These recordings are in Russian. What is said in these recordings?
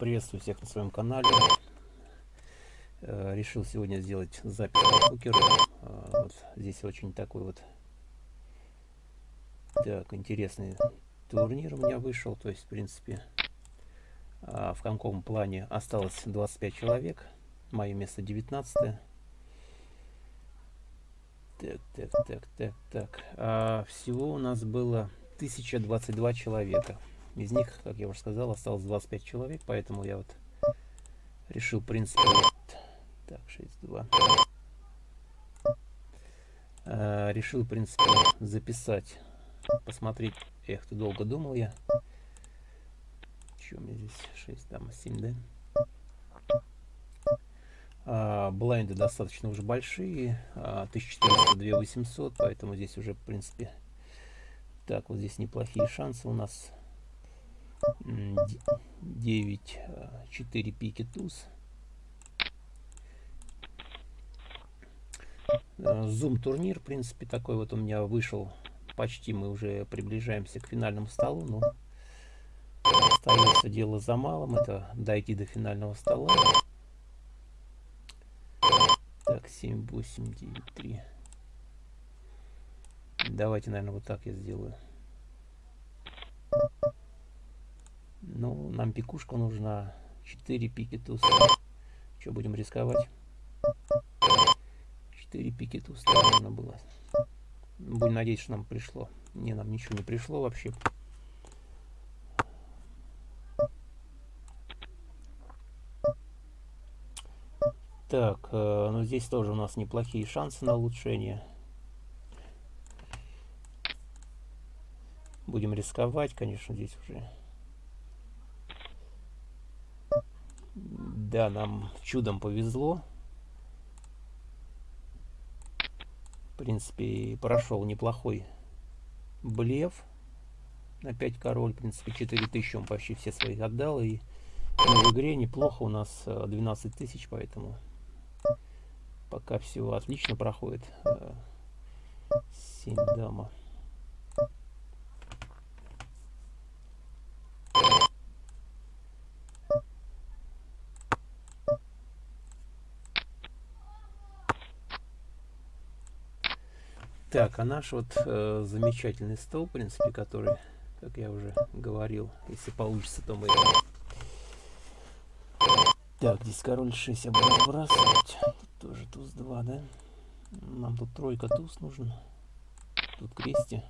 Приветствую всех на своем канале. Э, решил сегодня сделать запись покеру. Э, вот здесь очень такой вот так интересный турнир у меня вышел. То есть, в принципе, э, в каком плане осталось 25 человек. Мое место 19 -е. Так, так, так, так, так. А всего у нас было 1022 человека. Из них, как я уже сказал, осталось 25 человек, поэтому я вот решил, в принципе, вот, так, 6-2. А, решил, в принципе, записать, посмотреть. Эх, ты долго думал я. Что у меня здесь? 6, там, 7, да? А, блайнды достаточно уже большие. А, 1400, 2800, поэтому здесь уже, в принципе, так, вот здесь неплохие шансы у нас 9, 4 пики туз. Зум турнир, в принципе, такой вот у меня вышел. Почти мы уже приближаемся к финальному столу, но остается дело за малым. Это дойти до финального стола. Так, 7, 8, 9, 3. Давайте, наверное, вот так я сделаю. Ну, нам пикушка нужна. 4 пики туз. Что, будем рисковать? 4 пики туз нужно было. Будем надеяться, что нам пришло. Не, нам ничего не пришло вообще. Так, э, ну здесь тоже у нас неплохие шансы на улучшение. Будем рисковать, конечно, здесь уже. Да, нам чудом повезло. В принципе, прошел неплохой блеф. 5 король, в принципе, 4000 он почти все своих отдал. И в игре неплохо у нас 12 э, тысяч, поэтому пока все отлично проходит. 7 э, дама. Так, а наш вот э, замечательный стол, в принципе, который, как я уже говорил, если получится, то мы... Так, здесь король 6 я буду. Тут тоже туз 2, да? Нам тут тройка туз нужен. Тут крести.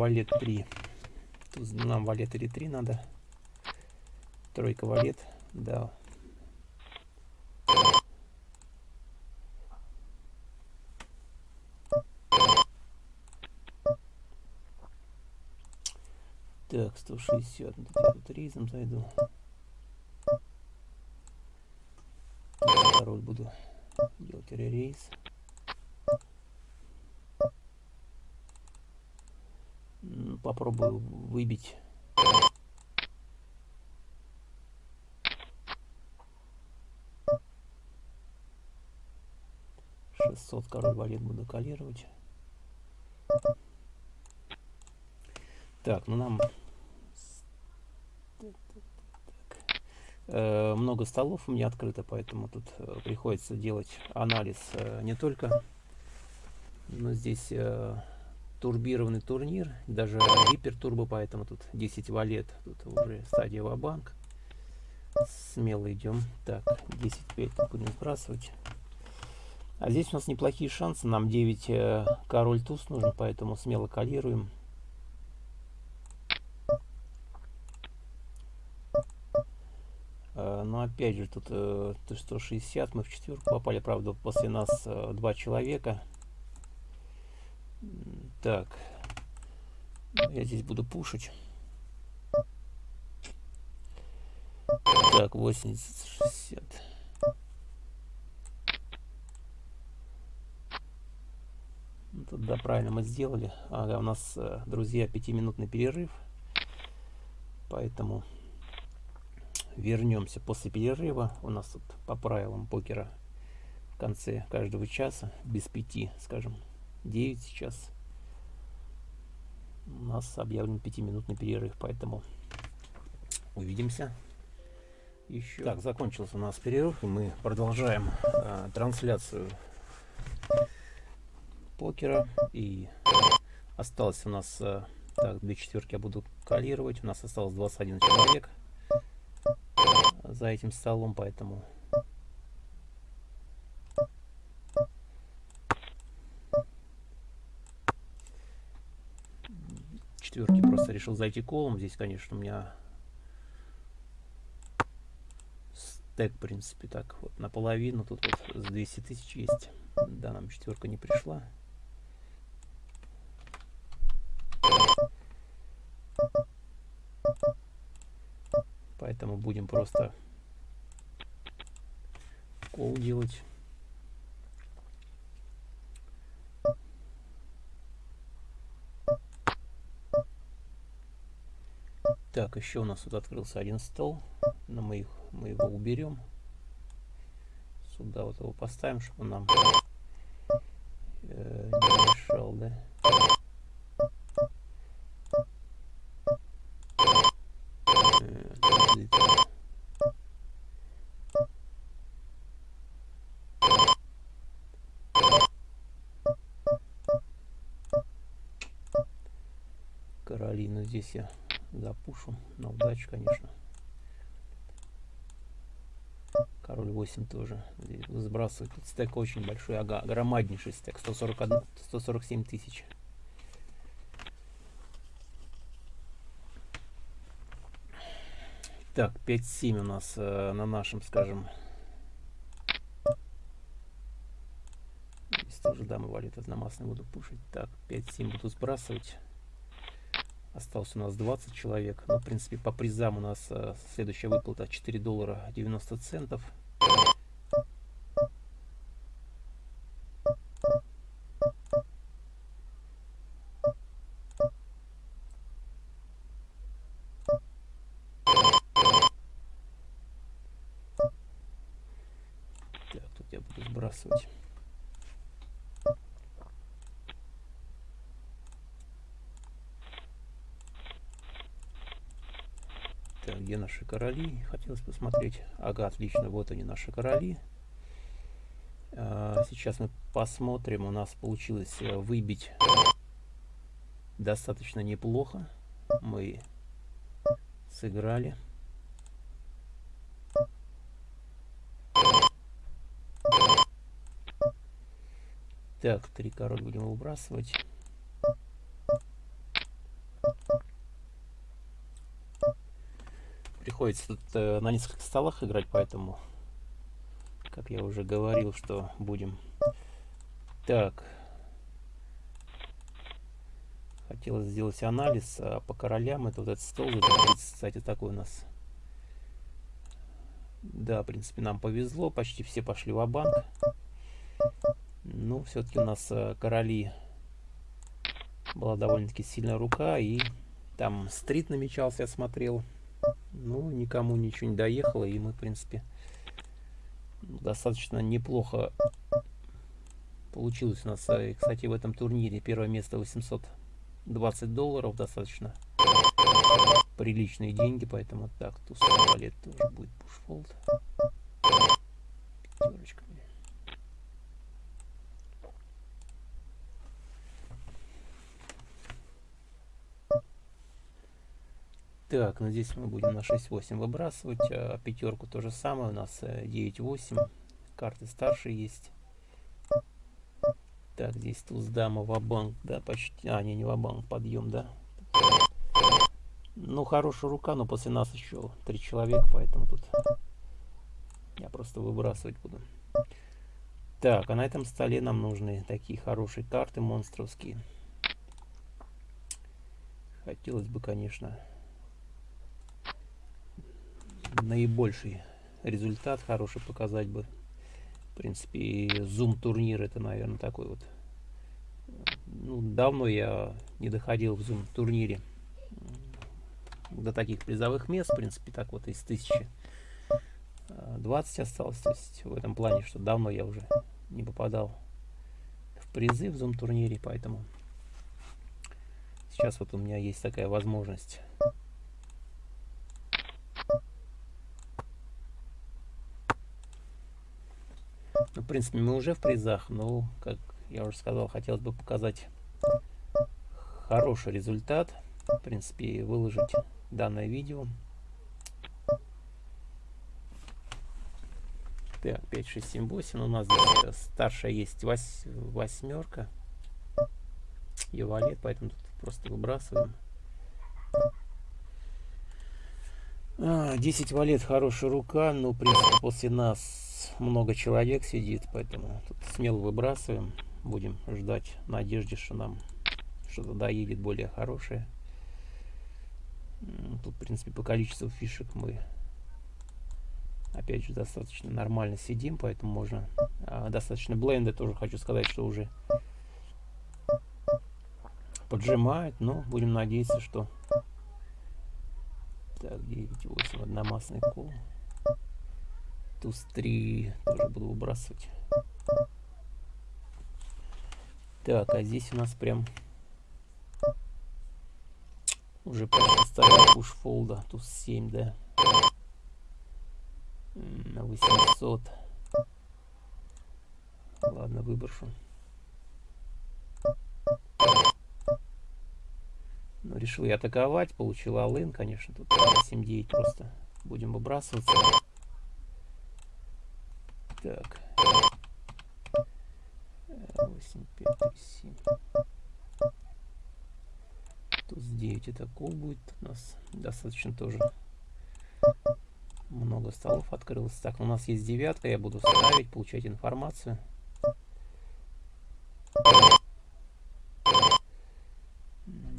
Валет 3. Тут нам валет или 3 надо. Тройка валет, да. Так, 160. Я тут рейзом зайду. Король буду делать рейс. Попробую выбить. Шестьсот король валет буду калировать. Так, ну нам э, много столов у меня открыто, поэтому тут э, приходится делать анализ э, не только, но здесь турбированный турнир, даже гипертурбо, поэтому тут 10 валет, тут уже стадия банк Смело идем. Так, 10-5 будем сбрасывать. А здесь у нас неплохие шансы, нам 9 э, король туз нужен, поэтому смело калируем. Э, но опять же, тут э, 160, мы в четверку попали, правда, после нас э, два человека. Так. Я здесь буду пушить. Так, 80, 60. Ну, тут, да, правильно мы сделали. Ага, у нас, э, друзья, пятиминутный перерыв. Поэтому вернемся после перерыва. У нас тут по правилам покера в конце каждого часа, без пяти, скажем, 9 сейчас. У нас объявлен пятиминутный перерыв, поэтому увидимся еще. Так, закончился у нас перерыв, и мы продолжаем э, трансляцию покера. И осталось у нас, э, так, две четверки я буду калировать. У нас осталось 21 человек за этим столом, поэтому... Четверки просто решил зайти колом. Здесь, конечно, у меня стек, в принципе, так вот наполовину. Тут вот с 200 тысяч есть. Да, нам четверка не пришла. Поэтому будем просто кол делать. Так, еще у нас тут открылся один стол. Но мы, их, мы его уберем. Сюда вот его поставим, чтобы он нам э, не мешал, да? Каролину здесь я запушу на удачу, конечно. Король 8 тоже сбрасывает. Тут стек очень большой, ага, громаднейший стек, 141, 147 тысяч. Так, 5-7 у нас э, на нашем, скажем. Здесь тоже дамы валют одномастный буду пушить. Так, 5-7 буду сбрасывать. Осталось у нас 20 человек. Ну, в принципе, по призам у нас э, следующая выплата 4 доллара 90 центов. Так, тут я буду сбрасывать. где наши короли. Хотелось посмотреть. Ага, отлично, вот они наши короли. А, сейчас мы посмотрим. У нас получилось э, выбить достаточно неплохо. Мы сыграли. Так, три король будем выбрасывать. Приходится э, на нескольких столах играть, поэтому, как я уже говорил, что будем... Так. Хотелось сделать анализ а по королям. Это вот этот стол, кстати, такой у нас. Да, в принципе, нам повезло. Почти все пошли в банк Ну, все-таки у нас э, короли была довольно-таки сильная рука. И там стрит намечался, я смотрел. Ну, никому ничего не доехало, и мы, в принципе, достаточно неплохо получилось у нас. Э, кстати, в этом турнире первое место 820 долларов, достаточно приличные деньги, поэтому так, туз валет тоже будет пушфолд. Пятерочка. Так, ну здесь мы будем на 6-8 выбрасывать. А пятерку то же самое. У нас 9-8. Э, Карты старше есть. Так, здесь туз дама ва-банк, да, почти. А, не, не ва-банк, подъем, да. Ну, хорошая рука, но после нас еще три человека, поэтому тут я просто выбрасывать буду. Так, а на этом столе нам нужны такие хорошие карты монстровские. Хотелось бы, конечно, наибольший результат хороший показать бы. В принципе, зум турнир это, наверное, такой вот. Ну, давно я не доходил в зум турнире до таких призовых мест. В принципе, так вот из тысячи 20 осталось. То есть в этом плане, что давно я уже не попадал в призы в зум турнире, поэтому сейчас вот у меня есть такая возможность. Принципе, мы уже в призах, но, как я уже сказал, хотелось бы показать хороший результат. В принципе, выложить данное видео. Так, 5, 6, 7, 8. У нас э, старшая есть вось, восьмерка. И валет, поэтому тут просто выбрасываем. 10 а, валет хорошая рука, но в принципе после нас много человек сидит, поэтому тут смело выбрасываем. Будем ждать надежде, что нам что-то доедет более хорошее. Тут, в принципе, по количеству фишек мы опять же достаточно нормально сидим, поэтому можно а, достаточно бленды тоже хочу сказать, что уже поджимает, но будем надеяться, что так 9 8 одномастный кол туз 3 тоже буду выбрасывать так а здесь у нас прям уже поставил пуш фолда туз 7 да на 800. Ладно, выброшу. Ну, решил я атаковать, получил алын, конечно, тут 7-9 просто будем выбрасываться. Так. 8, 5, 3, 7. Туз 9 это кол будет у нас достаточно тоже много столов открылось. Так, у нас есть девятка, я буду ставить, получать информацию.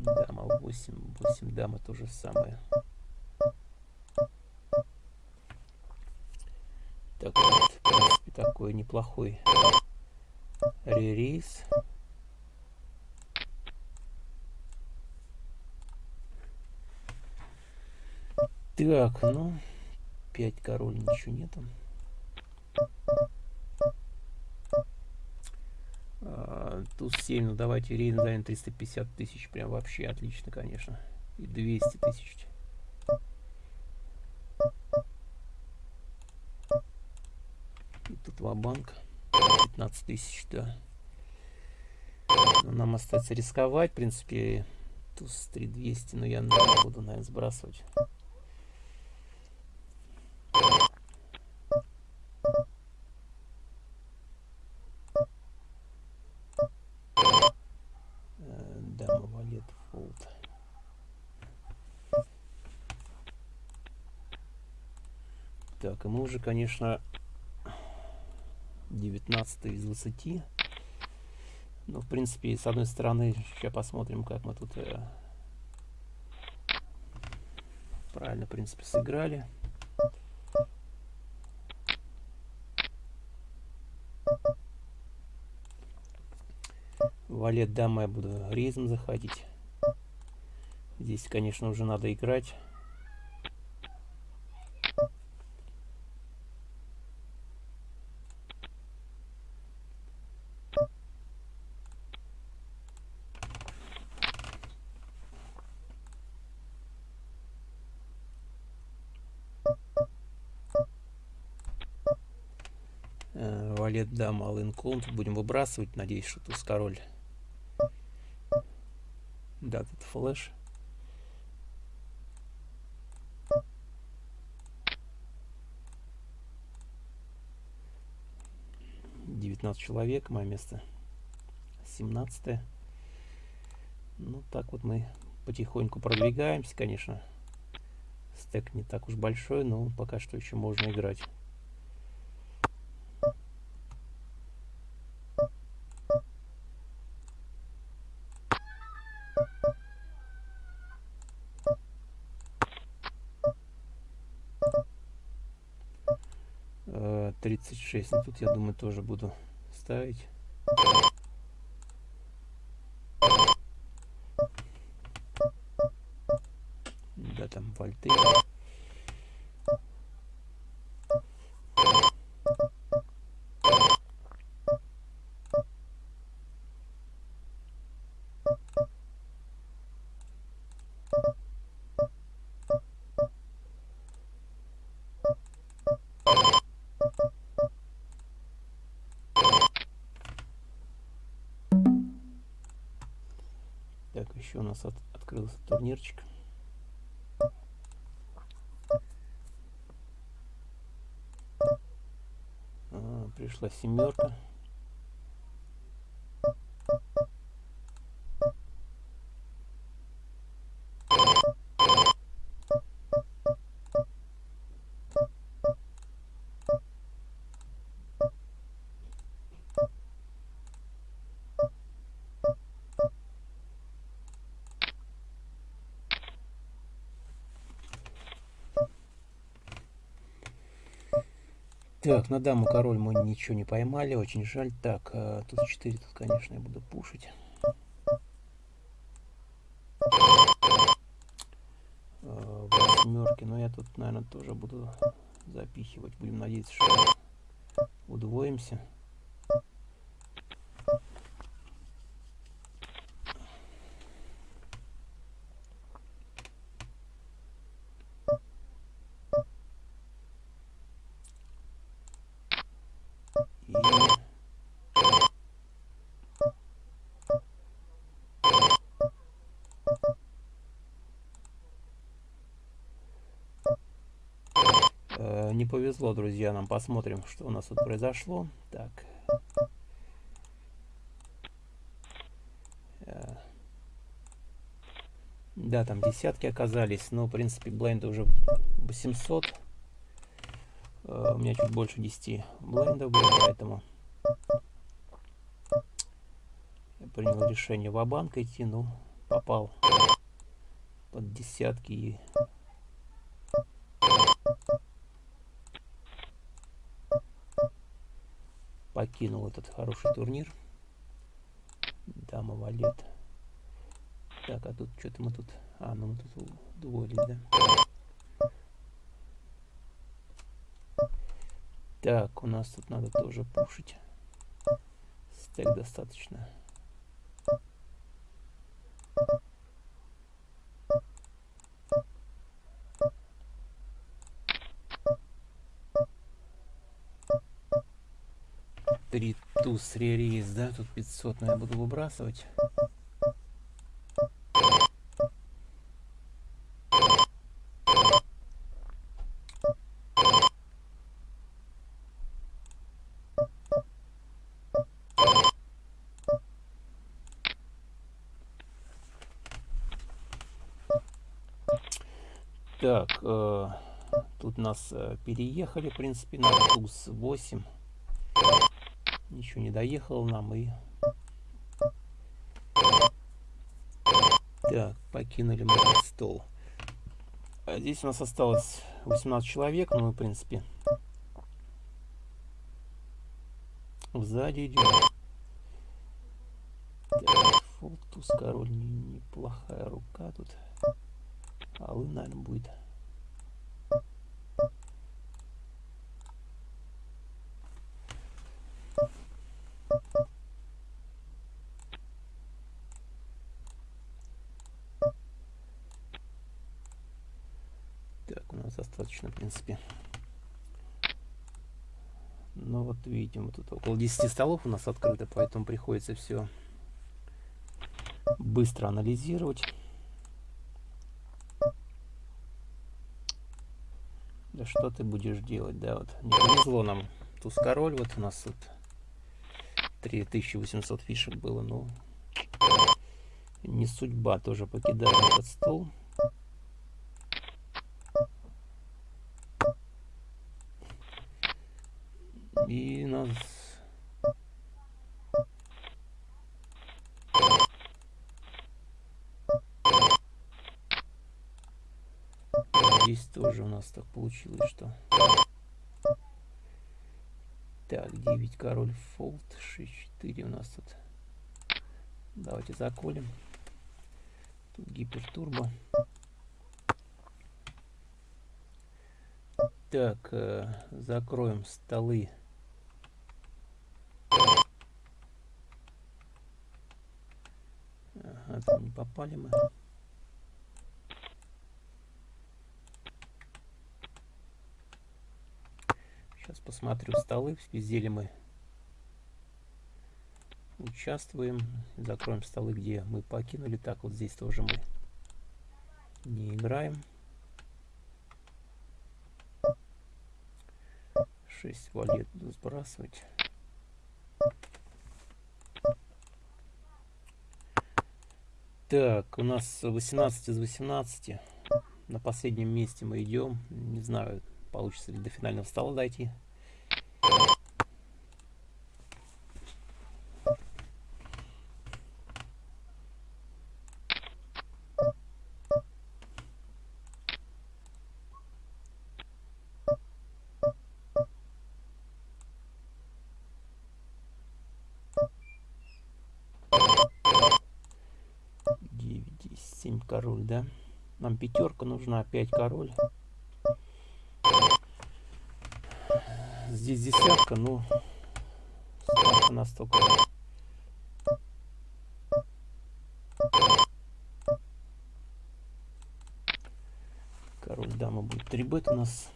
Дама 8, 8 дама то же самое. Так вот, в принципе, такой неплохой ререйс. Так, ну, 5 король, ничего нету. А, туз 7, ну давайте рейн занят 350 тысяч, прям вообще отлично, конечно. И 200 тысяч. Ва-банк 15 тысяч, да. Но нам остается рисковать, в принципе, туз 3200, но я буду, наверное, сбрасывать. Так, и мы уже, конечно, 19 из 20. Ну, в принципе, с одной стороны, сейчас посмотрим, как мы тут э, правильно, в принципе, сыграли. Валет дама я буду резом заходить. Здесь, конечно, уже надо играть. Дама алын колон будем выбрасывать надеюсь что туз король да тут флеш 19 человек, мое место 17 Ну, так вот мы потихоньку продвигаемся, конечно. Стек не так уж большой, но пока что еще можно играть. Тридцать шесть. Ну, тут я думаю тоже буду ставить. Да, там вольты. Еще у нас от, открылся турнирчик. А, пришла семерка. Так, на даму король мы ничего не поймали, очень жаль. Так, а, тут 4, тут, конечно, я буду пушить. А, восьмерки, но я тут, наверное, тоже буду запихивать. Будем надеяться, что удвоимся. Не повезло, друзья, нам. Посмотрим, что у нас тут произошло. Так. Э, да, там десятки оказались, но, в принципе, бленда уже 800. Э, у меня чуть больше 10 блендов было, поэтому я принял решение в банк идти, ну, попал под десятки и покинул этот хороший турнир. Дама валет. Так, а тут что-то мы тут... А, ну мы тут удвоились, да? Так, у нас тут надо тоже пушить. Стек достаточно. Три туз ререйс, да, тут 500, но я буду выбрасывать. Так, э, тут нас э, переехали, в принципе, на туз 8 ничего не доехал нам и так покинули мы стол. А здесь у нас осталось 18 человек ну в принципе сзади идем так, король неплохая рука тут. Алы наверное будет достаточно, в принципе. Но вот видите, вот тут около 10 столов у нас открыто, поэтому приходится все быстро анализировать. Да что ты будешь делать, да, вот не повезло нам туз король, вот у нас вот 3800 фишек было, но не судьба, тоже покидаем этот стол. И нас... Тоже у нас так получилось, что... Так, 9 король фолд, 6, 4 у нас тут. Давайте заколем. Тут гипертурбо. Так, э, закроем столы. Ага, там не попали мы. Сейчас посмотрю столы, везде ли мы участвуем. Закроем столы, где мы покинули. Так, вот здесь тоже мы не играем. 6 валет сбрасывать. Так, у нас 18 из 18. На последнем месте мы идем. Не знаю, получится ли до финального стола дойти. Король, да? Нам пятерка нужна, опять король. Здесь десятка, ну, ставка настолько. Король, дама будет 3 бет у нас.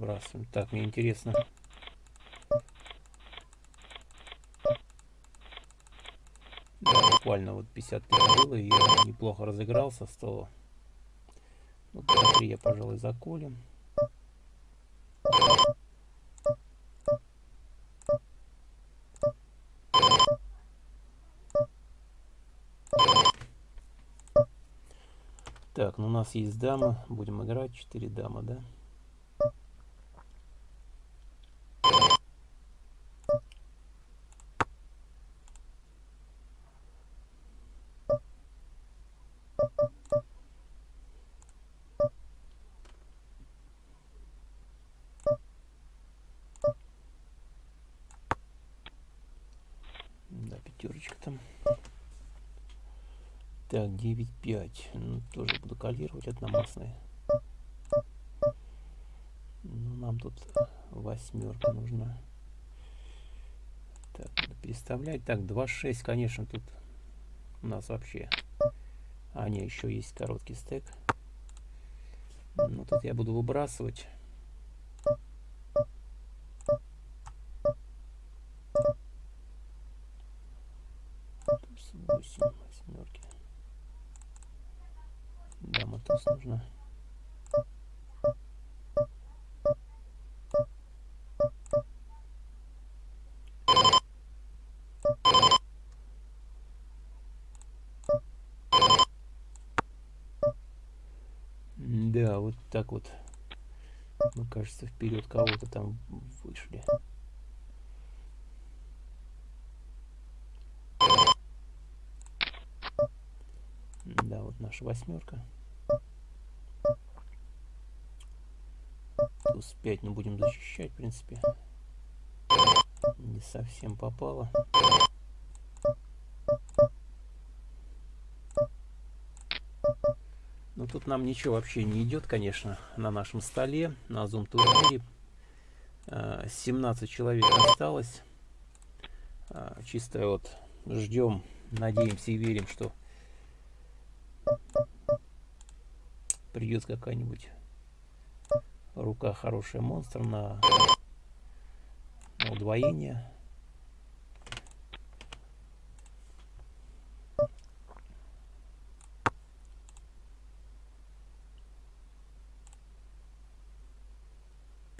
Сбрасываем. Так, мне интересно. Да, буквально вот 50 тысяч было, и я неплохо разыгрался, 100. Ну, 3 я, пожалуй, заколем. Так, ну у нас есть дама. Будем играть 4 дамы, да? Да, пятерочка там. Так, 9,5. Ну, тоже буду калировать одномастные. Ну, нам тут восьмерка нужна. Так, переставлять. Так, 2,6, конечно, тут у нас вообще... А, не, еще есть короткий стек. Ну, тут я буду выбрасывать. 8 восьмерки. Да, мотос нужно. Да, вот так вот. Мы, кажется, вперед кого-то там вышли. Да, вот наша восьмерка. Туз 5 не будем защищать, в принципе. Не совсем попало. Но ну, тут нам ничего вообще не идет, конечно, на нашем столе, на Zoom турнире. 17 человек осталось. А, чисто вот ждем, надеемся и верим, что придет какая-нибудь рука хорошая монстр на, на удвоение.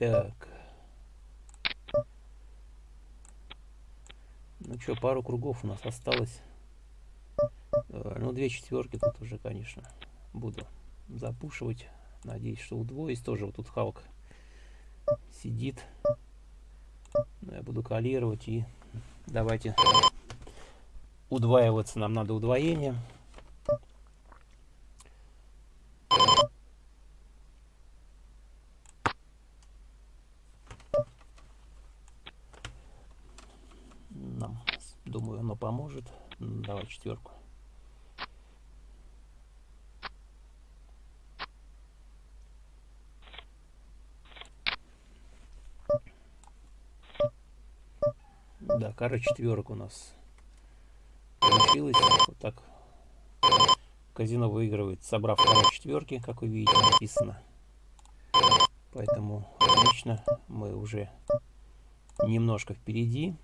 Так. Ну что, пару кругов у нас осталось. Э, ну, две четверки тут уже, конечно, буду запушивать. Надеюсь, что удвоюсь. Тоже вот тут Халк сидит. Но я буду калировать и давайте удваиваться. Нам надо удвоение. оно поможет. Давай четверку. Да, кара четверок у нас получилось Вот так казино выигрывает, собрав кара четверки, как вы видите, написано. Поэтому отлично, мы уже немножко впереди.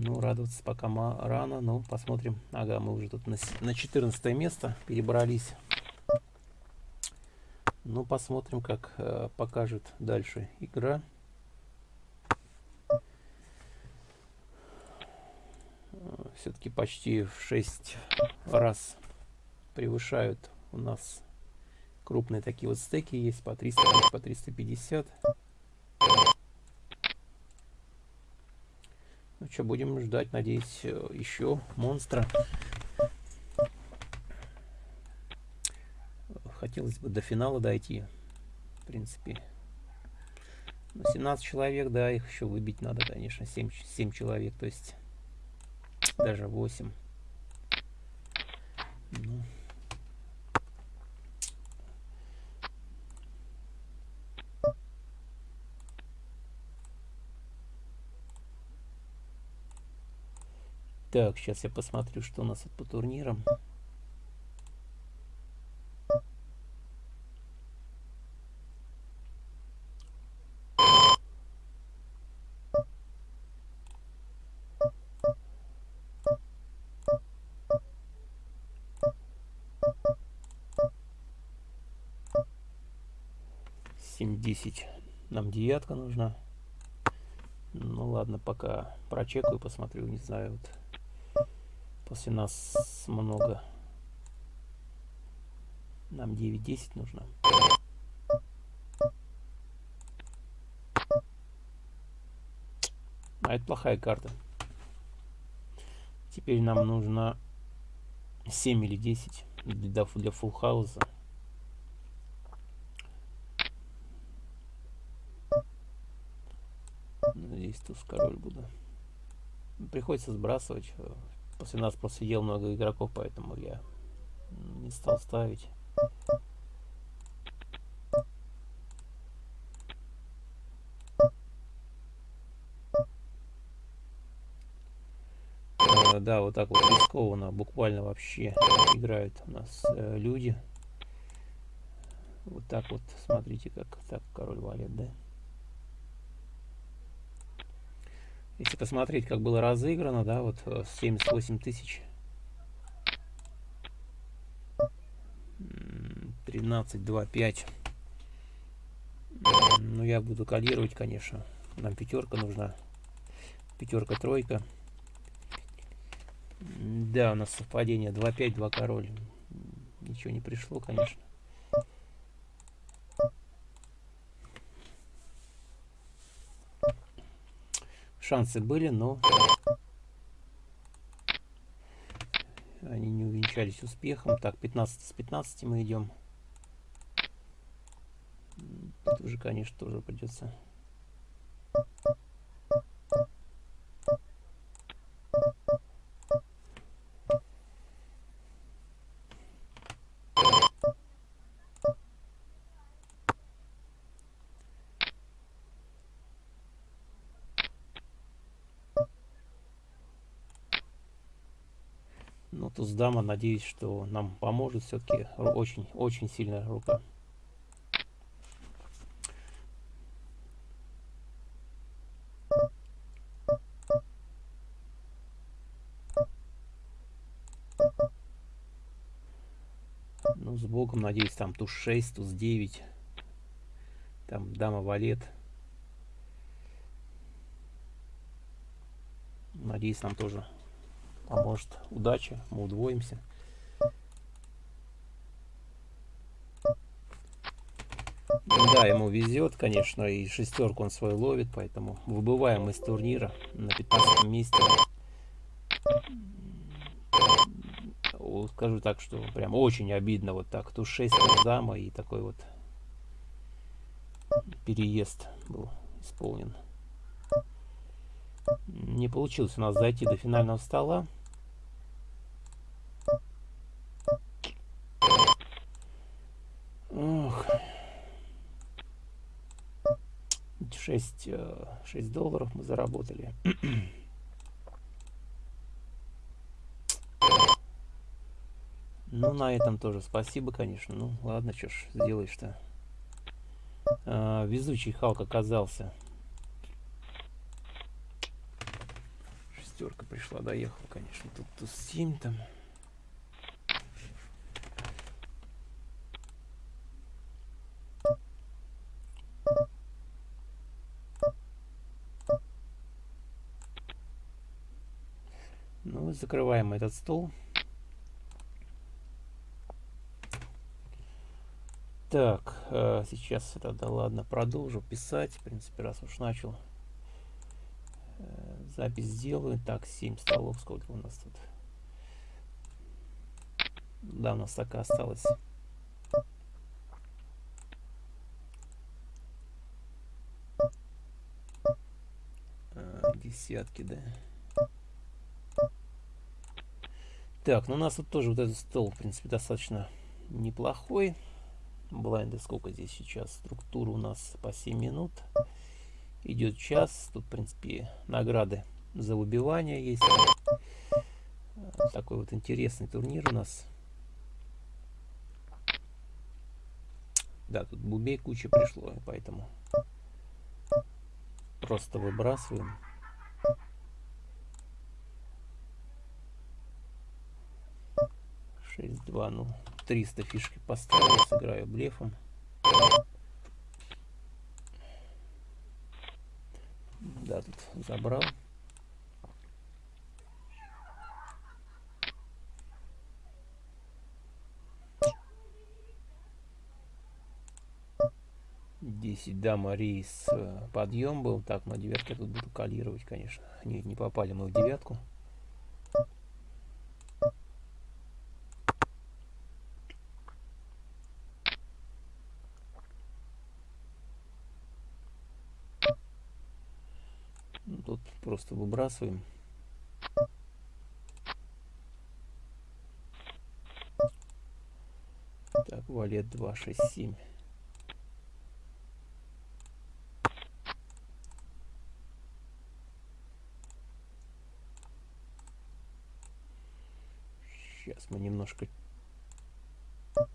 Ну, радоваться пока рано, но посмотрим. Ага, мы уже тут на, на 14 место перебрались. Ну, посмотрим, как э, покажет дальше игра. Все-таки почти в 6 раз превышают у нас крупные такие вот стеки есть по 300, по 350. Ну что, будем ждать, надеюсь, э, еще монстра. Хотелось бы до финала дойти, в принципе. Но 17 человек, да, их еще выбить надо, конечно, 7, 7 человек, то есть даже 8. Ну. Так, сейчас я посмотрю, что у нас по турнирам. Семь десять. Нам девятка нужна. Ну ладно, пока прочекаю, посмотрю, не знаю. Вот. После нас много. Нам 9-10 нужно. А это плохая карта. Теперь нам нужно 7 или 10 для, для фулл хауса. Здесь туз король буду. Приходится сбрасывать После нас просто ел много игроков, поэтому я не стал ставить. Э, да, вот так вот рискованно, буквально вообще играют у нас э, люди. Вот так вот, смотрите, как так король валет, да? Если посмотреть, как было разыграно, да, вот 78 э, тысяч. 13, 2, 5. Ну, я буду кодировать, конечно. Нам пятерка нужна. Пятерка, тройка. Да, у нас совпадение 2, 5, 2 король. Ничего не пришло, конечно. Шансы были, но они не увенчались успехом. Так, 15 с 15 мы идем. Тут уже, конечно, тоже придется Дама, надеюсь, что нам поможет все-таки. Очень, очень сильная рука. Ну, с богом, надеюсь, там туз 6, туз 9. Там дама валет. Надеюсь, нам тоже а может удача, мы удвоимся. Да, ему везет, конечно, и шестерку он свою ловит, поэтому выбываем из турнира на 15 месте. Скажу так, что прям очень обидно вот так. Тут 6 дама и такой вот переезд был исполнен. Не получилось у нас зайти до финального стола. 6, 6 долларов мы заработали. Ну, на этом тоже спасибо, конечно. Ну, ладно, что ж сделаешь-то. А, везучий Халк оказался. Шестерка пришла, доехал, конечно. Тут туз 7 там. Ну, закрываем этот стол. Так, э, сейчас тогда ладно, продолжу писать. В принципе, раз уж начал. Э, запись сделаю. Так, 7 столов. Сколько у нас тут? Да, у нас так и осталось. Э, десятки, да. Так, ну у нас тут тоже вот этот стол, в принципе, достаточно неплохой. Блайнды сколько здесь сейчас? Структура у нас по 7 минут. Идет час. Тут в принципе награды за выбивание есть. Такой вот интересный турнир у нас. Да тут бубей куча пришло поэтому просто выбрасываем 6-2, ну, 300 фишки поставлю, сыграю блефом. Да, тут забрал. Десять, да, Марис э, подъем был. Так, на девятке тут буду калировать, конечно. Не, не попали мы в девятку. Просто выбрасываем. Так, валет 2, 6, 7. Сейчас мы немножко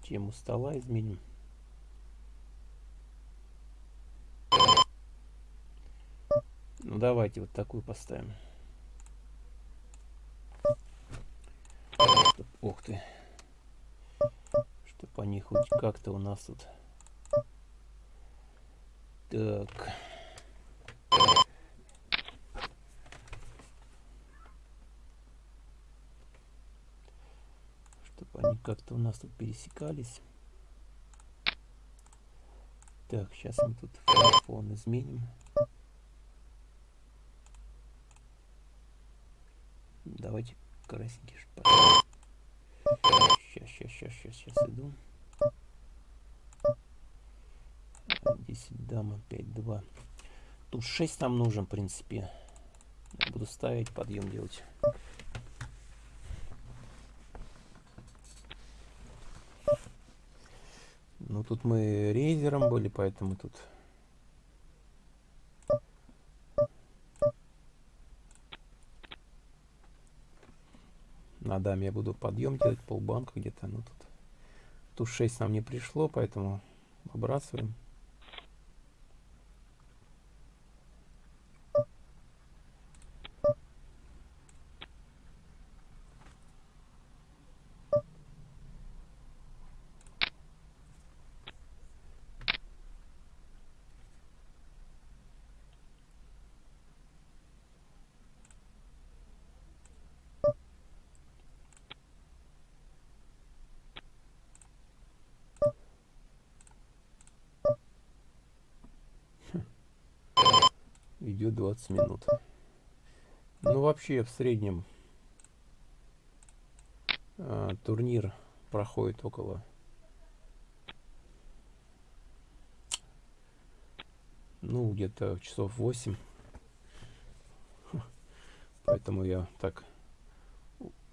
тему стола изменим. Ну давайте вот такую поставим. Чтоб, ух ты. Чтоб они хоть как-то у нас тут... Так. Чтобы они как-то у нас тут пересекались. Так, сейчас мы тут фон изменим. Давайте красненький шпат. Сейчас, сейчас, сейчас, сейчас, сейчас иду. 10 дама, 5, 2. Тут 6 нам нужен, в принципе. буду ставить, подъем делать. Ну, тут мы рейзером были, поэтому тут На я буду подъем делать, полбанка где-то. Ну тут, тут 6 нам не пришло, поэтому выбрасываем. идет 20 минут. Ну, вообще, в среднем э, турнир проходит около ну, где-то часов 8. Поэтому я так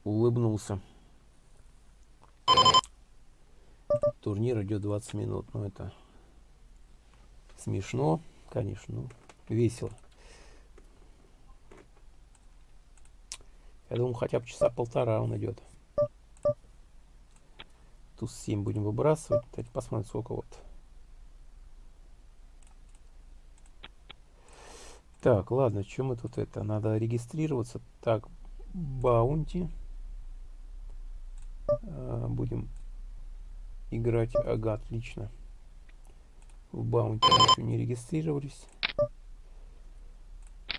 улыбнулся. Турнир идет 20 минут, но это смешно Конечно, ну, весело. Я думаю, хотя бы часа полтора он идет. Туз 7 будем выбрасывать. Давайте посмотрим, сколько вот. Так, ладно, что мы тут это? Надо регистрироваться. Так, баунти. А, будем играть. Ага, отлично. В баунти еще не регистрировались.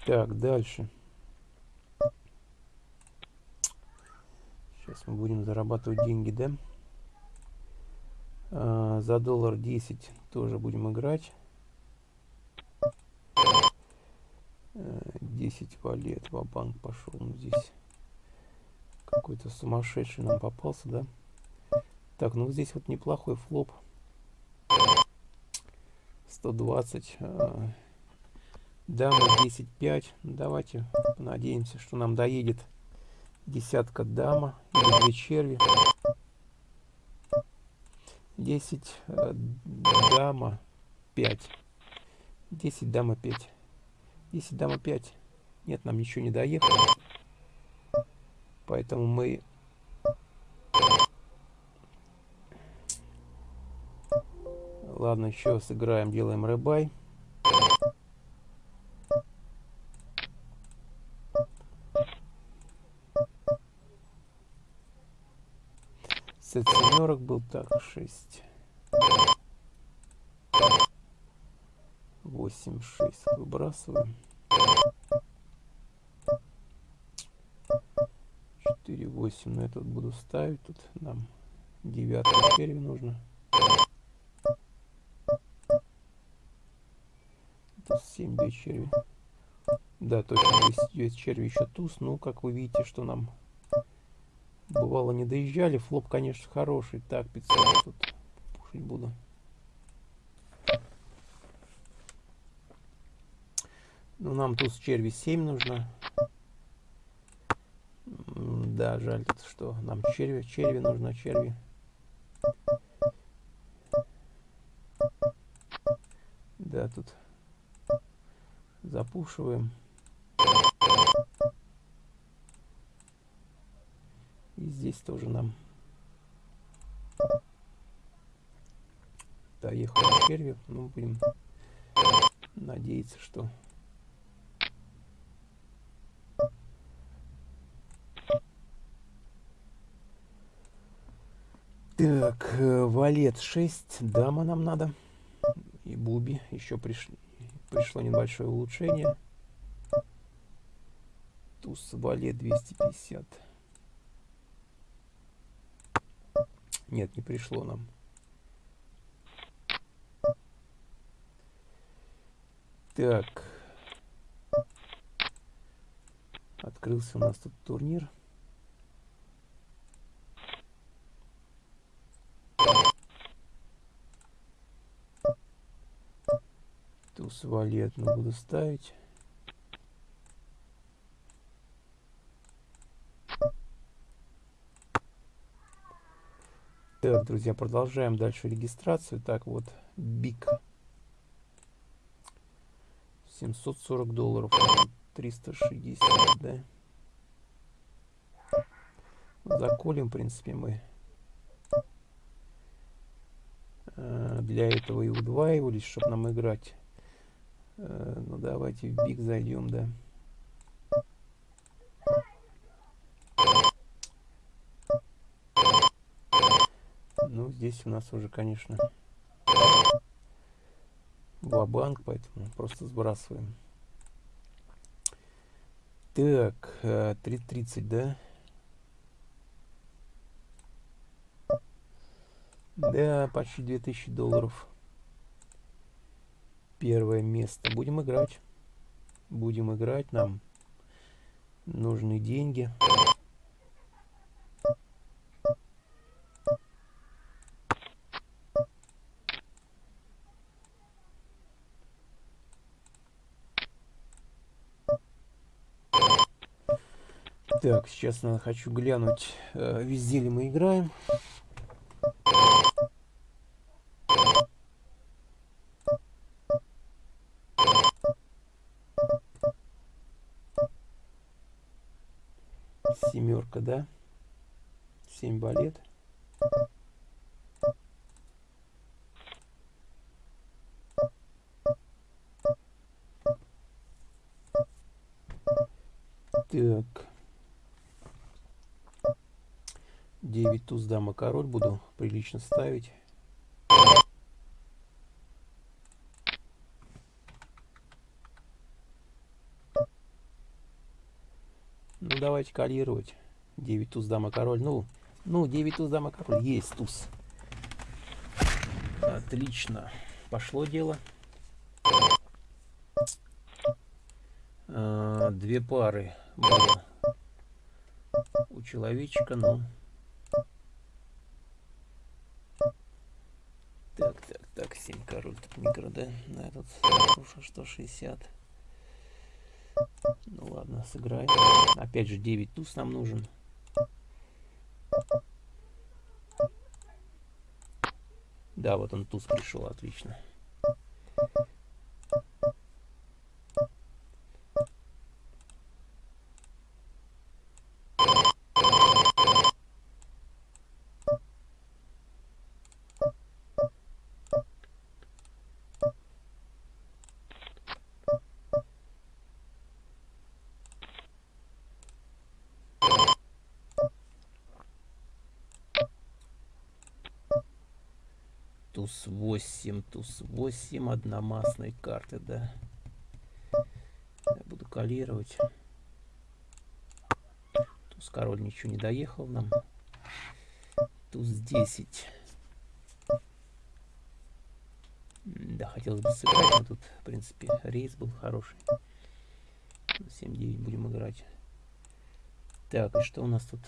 Так, дальше. Сейчас мы будем зарабатывать деньги, да? А, за доллар 10 тоже будем играть. 10 валет, банк пошел. Ну, здесь какой-то сумасшедший нам попался, да? Так, ну здесь вот неплохой флоп. 120. А, дама 10-5. Давайте надеемся, что нам доедет десятка дама или две черви. 10 э, дама 5. 10 дама 5. 10 дама 5. Нет, нам ничего не доехало. Поэтому мы... Ладно, еще сыграем, делаем рыбай. Сет семерок был так, 6. 8, 6 выбрасываем. 4, 8 на этот буду ставить. Тут нам девятый черви нужно. Тут 7, 2 черви. Да, точно, здесь черви еще туз. Ну, как вы видите, что нам бывало не доезжали. Флоп, конечно, хороший. Так, 500 тут пушить буду. Ну, нам тут черви 7 нужно. Да, жаль, что нам черви, черви нужно, черви. Да, тут запушиваем. И здесь тоже нам доехал черви. Ну, будем надеяться, что Так, э, валет 6, дама нам надо. И буби. Еще приш... пришло небольшое улучшение. Туз, валет 250. Нет, не пришло нам. Так. Открылся у нас тут турнир. Туз валет буду ставить. Друзья, продолжаем дальше регистрацию. Так, вот, бик. 740 долларов. 360, да? Заколем, в принципе, мы э, для этого и удваивались, чтобы нам играть. Э, ну, давайте в биг зайдем, да. Ну, здесь у нас уже, конечно, банк, поэтому просто сбрасываем. Так, 3.30, э, да? Да, почти 2000 долларов. Первое место. Будем играть. Будем играть. Нам нужны деньги. Так, сейчас надо хочу глянуть, э, везде ли мы играем. Семерка, да? Семь балет. Туз, дама, король. Буду прилично ставить. Ну, давайте калировать. 9 туз, дама, король. Ну, ну 9 туз, дама, король. Есть туз. Отлично. Пошло дело. А, две пары было у человечка, но... Так, так, так, 7 король, тут микро, этот 160. Ну ладно, сыграем. Опять же, 9 туз нам нужен. Да, вот он туз пришел, отлично. Туз 8, туз 8, одномастной карты, да. Я буду калировать. Туз король ничего не доехал нам. Туз 10. Да, хотелось бы сыграть, но тут, в принципе, рейс был хороший. 7-9 будем играть. Так, и что у нас тут?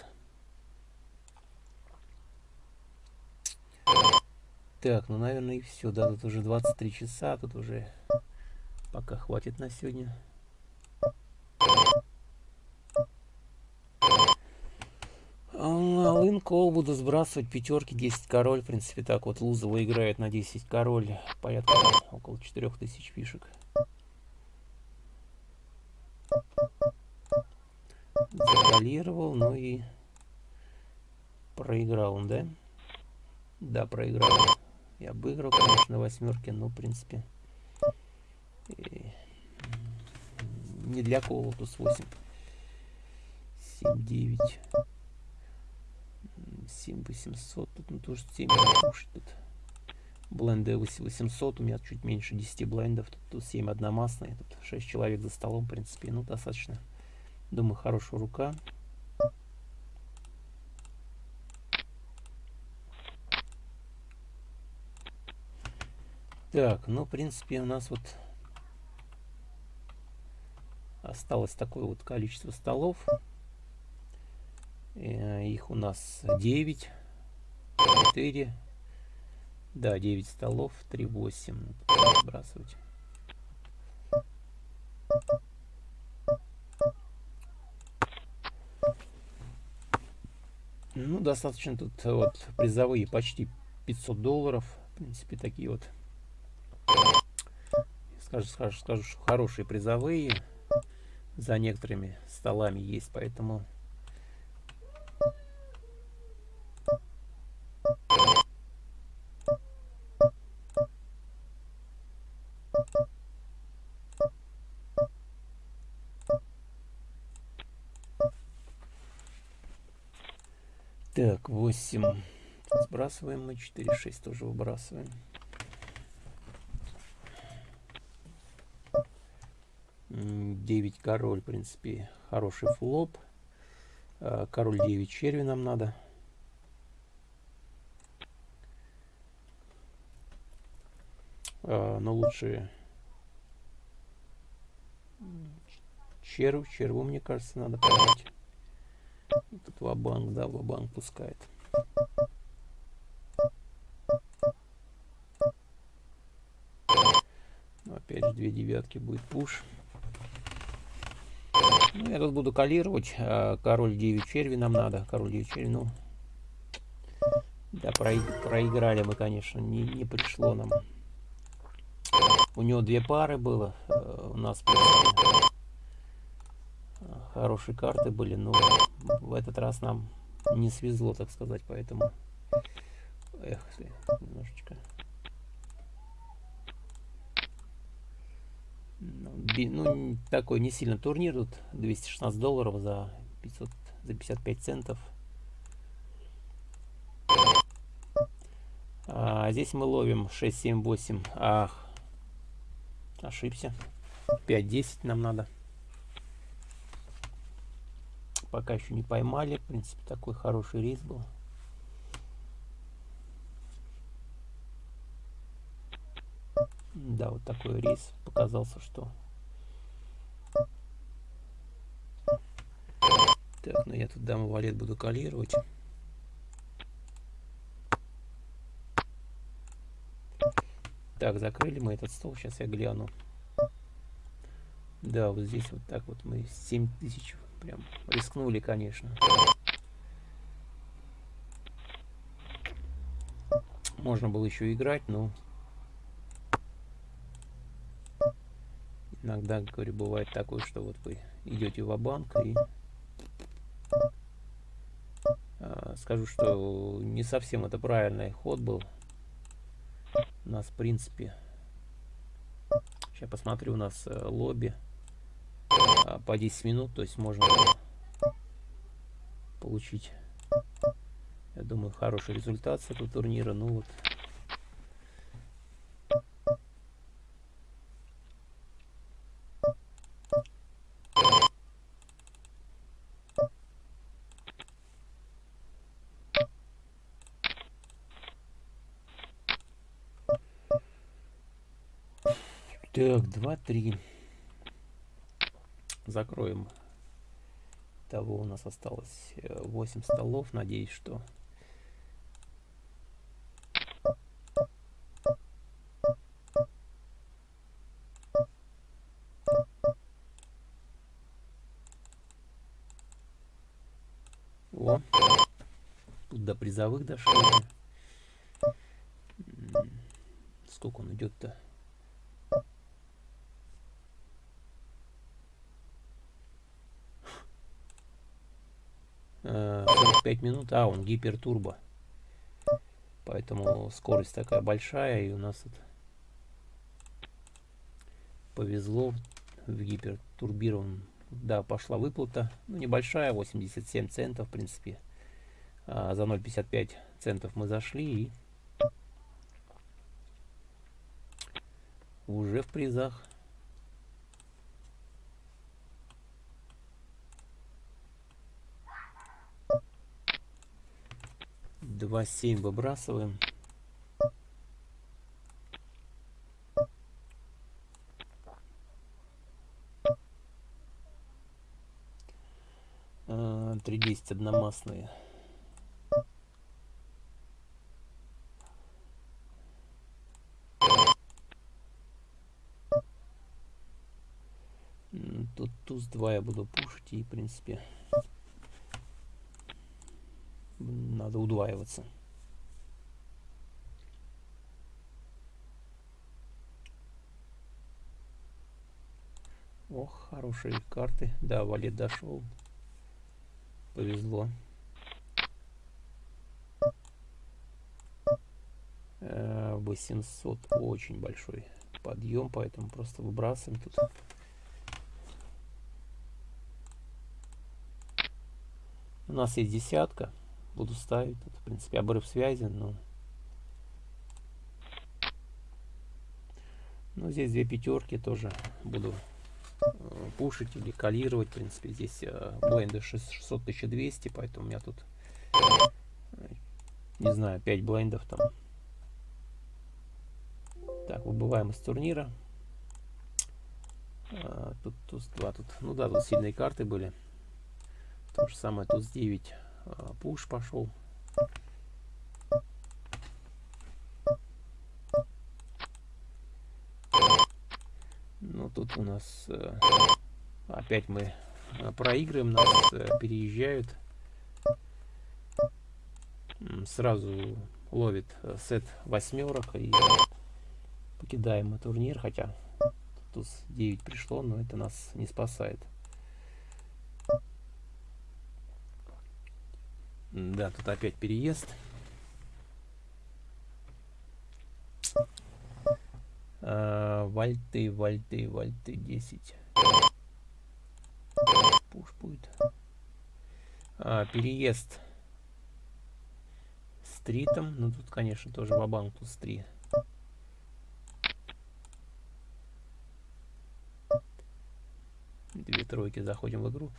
Так, ну, наверное, и все. Да, тут уже 23 часа, тут уже пока хватит на сегодня. Алын кол буду сбрасывать пятерки 10 король. В принципе, так вот Лузова играет на 10 король. Порядка около 4000 фишек. Закалировал, ну и проиграл он, да? Да, проиграл. Я обыграл, конечно, восьмерки, но, в принципе, и... не для кола туз 8. 7, 9, 7, 800. Тут ну, тоже 7 кушать тут. Бленды 800, у меня чуть меньше 10 блендов. Тут, тут 7 одномастные, тут 6 человек за столом, в принципе, ну, достаточно. Думаю, хорошая рука. Так, ну, в принципе, у нас вот осталось такое вот количество столов. Э, их у нас 9, 4, да, 9 столов, 3, 8. Сбрасывать. Ну, достаточно тут вот призовые почти 500 долларов. В принципе, такие вот скажу, скажу, скажу, что хорошие призовые за некоторыми столами есть, поэтому Так, 8 сбрасываем мы, 4, 6 тоже выбрасываем. 9 король, в принципе, хороший флоп. А, король 9 черви нам надо. А, но лучше червь. Черву, мне кажется, надо подать. Тут ва-банк, да, ва-банк пускает. опять же, две девятки будет пуш. Ну, я тут буду калировать. А, король 9 черви нам надо. Король 9 черви, ну... Да, проиграли мы, конечно. Не, не пришло нам. У него две пары было. Э, у нас, хорошие карты были, но в этот раз нам не свезло, так сказать, поэтому... Эх, немножечко... Ну, такой не сильно турнир, тут 216 долларов за 500, за 55 центов. А здесь мы ловим 6, 7, 8. Ах, ошибся. 5, 10 нам надо. Пока еще не поймали. В принципе, такой хороший рейс был. Да, вот такой рейс показался, что... Так, ну я тут даму валет буду калировать. Так, закрыли мы этот стол. Сейчас я гляну. Да, вот здесь вот так вот мы 7 тысяч прям рискнули, конечно. Можно было еще играть, но иногда, говорю, бывает такое, что вот вы идете в банк и а, скажу, что не совсем это правильный ход был у нас, в принципе, сейчас посмотрю, у нас э, лобби э, по 10 минут, то есть можно получить, я думаю, хороший результат с этого турнира. Ну вот, Так, два, три. Закроем. Того у нас осталось 8 э, столов. Надеюсь, что... О, тут до призовых дошли. Сколько он идет-то? 5 минут. А, он гипертурбо. Поэтому скорость такая большая. И у нас это повезло в гипертурбированном. Да, пошла выплата. Ну, небольшая, 87 центов, в принципе. А, за 0,55 центов мы зашли и уже в призах. 2,7 выбрасываем. А, три десять одномастные. Тут туз 2 я буду пушить и в принципе надо удваиваться. Ох, хорошие карты. Да, валет дошел. Повезло. Э, 800 очень большой подъем, поэтому просто выбрасываем тут. У нас есть десятка буду ставить. Тут, в принципе, обрыв связи, но... Ну, здесь две пятерки тоже буду э, пушить или калировать. В принципе, здесь э, бленды 600-1200, поэтому у меня тут, э, не знаю, 5 блендов там. Так, выбываем из турнира. А, тут туз 2, тут, ну да, тут сильные карты были. То же самое туз 9 а, пуш пошел. Ну, тут у нас э, опять мы э, проигрываем, нас э, переезжают. Сразу ловит сет восьмерок и покидаем мы турнир, хотя тут 9 пришло, но это нас не спасает. Да, тут опять переезд. А, вольты, вольты, вольты 10. Пуш будет. А, переезд стритом. Ну тут, конечно, тоже вабанк тут стрит. Две тройки заходим в игру.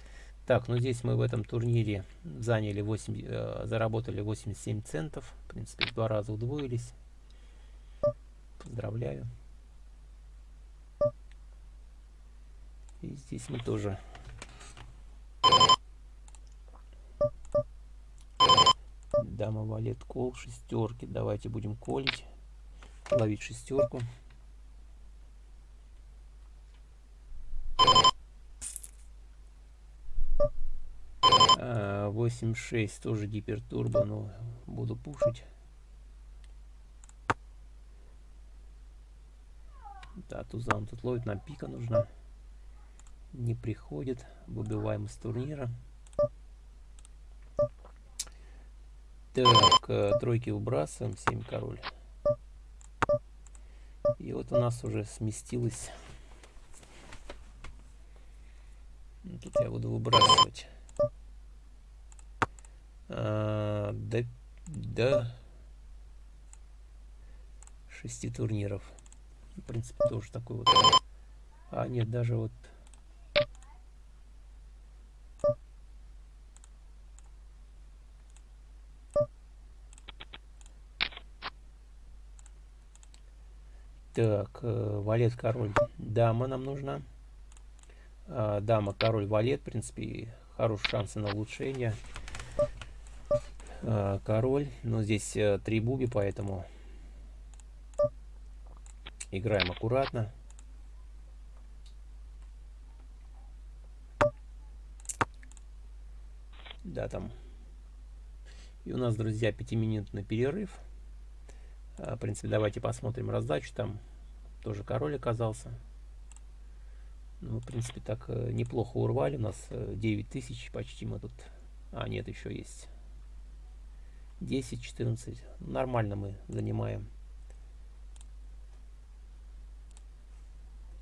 Так, ну здесь мы в этом турнире заняли 8, э, заработали 87 центов. В принципе, в два раза удвоились. Поздравляю. И здесь мы тоже дама валет кол шестерки давайте будем колить ловить шестерку 8.6 тоже гипертурбо, но буду пушить. Да, тузан тут ловит, нам пика нужна. Не приходит. Выбиваем из турнира. Так, э, тройки выбрасываем, 7 король. И вот у нас уже сместилось. Тут я буду выбрасывать а, до, до 6 турниров. В принципе, тоже такой вот. А, нет, даже вот Так, э, валет, король, дама нам нужна. А, дама, король, валет, в принципе, хорошие шансы на улучшение. Э, король. Но здесь э, три буби, поэтому играем аккуратно. Да, там. И у нас, друзья, пятиминутный перерыв. Э, в принципе, давайте посмотрим раздачу. Там тоже король оказался. Ну, в принципе, так неплохо урвали. У нас 9 тысяч почти мы тут... А, нет, еще есть 10-14. Нормально мы занимаем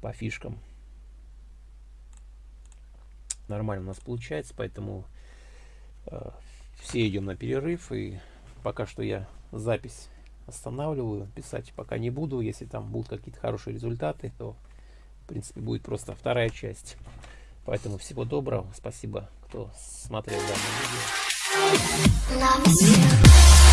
по фишкам. Нормально у нас получается, поэтому э, все идем на перерыв. И пока что я запись останавливаю. Писать пока не буду. Если там будут какие-то хорошие результаты, то в принципе будет просто вторая часть. Поэтому всего доброго. Спасибо, кто смотрел данное видео. Loves you.